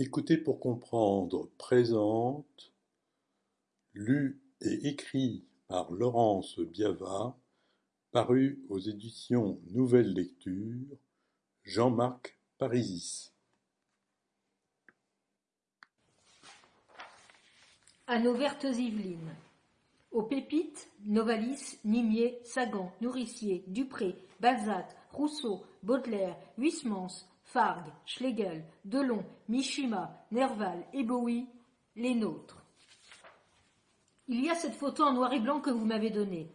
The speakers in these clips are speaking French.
Écoutez pour comprendre présente, lu et écrit par Laurence Biava, paru aux éditions Nouvelle Lecture, Jean-Marc Parisis. À nos vertes Yvelines. Aux Pépites, Novalis, Nimier, Sagan, Nourricier, Dupré, Balzac, Rousseau, Baudelaire, Huysmans, Fargue, Schlegel, Delon, Mishima, Nerval et les nôtres. Il y a cette photo en noir et blanc que vous m'avez donnée.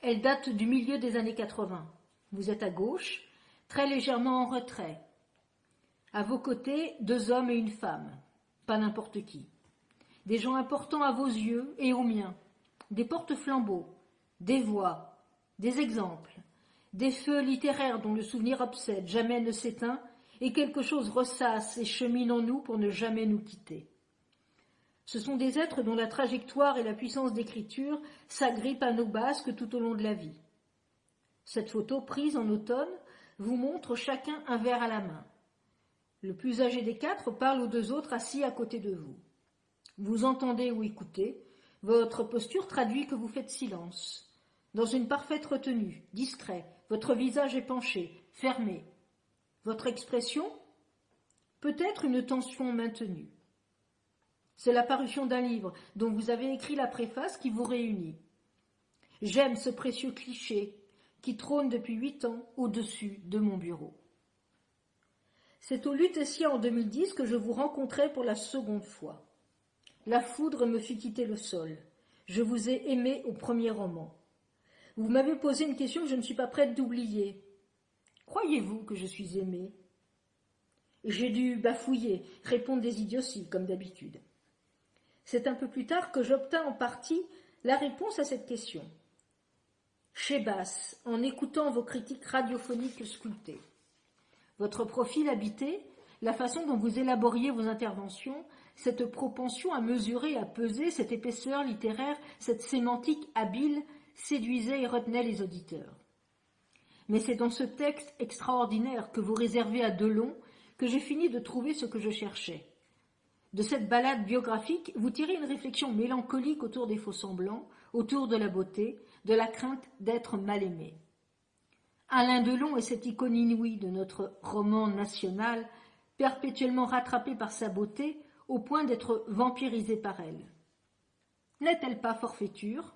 Elle date du milieu des années 80. Vous êtes à gauche, très légèrement en retrait. À vos côtés, deux hommes et une femme. Pas n'importe qui. Des gens importants à vos yeux et aux miens. Des porte-flambeaux, des voix, des exemples, des feux littéraires dont le souvenir obsède, jamais ne s'éteint et quelque chose ressasse et chemine en nous pour ne jamais nous quitter. Ce sont des êtres dont la trajectoire et la puissance d'écriture s'agrippent à nos basques tout au long de la vie. Cette photo prise en automne vous montre chacun un verre à la main. Le plus âgé des quatre parle aux deux autres assis à côté de vous. Vous entendez ou écoutez, votre posture traduit que vous faites silence. Dans une parfaite retenue, discret, votre visage est penché, fermé, votre expression Peut-être une tension maintenue. C'est la parution d'un livre dont vous avez écrit la préface qui vous réunit. J'aime ce précieux cliché qui trône depuis huit ans au-dessus de mon bureau. C'est au Lutetia en 2010 que je vous rencontrai pour la seconde fois. La foudre me fit quitter le sol. Je vous ai aimé au premier roman. Vous m'avez posé une question que je ne suis pas prête d'oublier. Croyez-vous que je suis aimé? J'ai dû bafouiller, répondre des idioties, comme d'habitude. C'est un peu plus tard que j'obtins en partie la réponse à cette question. Chez Basse, en écoutant vos critiques radiophoniques sculptées. Votre profil habité, la façon dont vous élaboriez vos interventions, cette propension à mesurer, à peser, cette épaisseur littéraire, cette sémantique habile, séduisait et retenait les auditeurs. Mais c'est dans ce texte extraordinaire que vous réservez à Delon que j'ai fini de trouver ce que je cherchais. De cette balade biographique, vous tirez une réflexion mélancolique autour des faux-semblants, autour de la beauté, de la crainte d'être mal aimé. Alain Delon est cette icône inouïe de notre roman national, perpétuellement rattrapé par sa beauté au point d'être vampirisé par elle. N'est-elle pas forfaiture?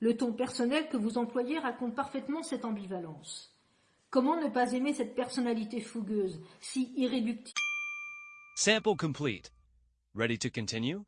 Le ton personnel que vous employez raconte parfaitement cette ambivalence. Comment ne pas aimer cette personnalité fougueuse, si irréductible? Sample complete. Ready to continue?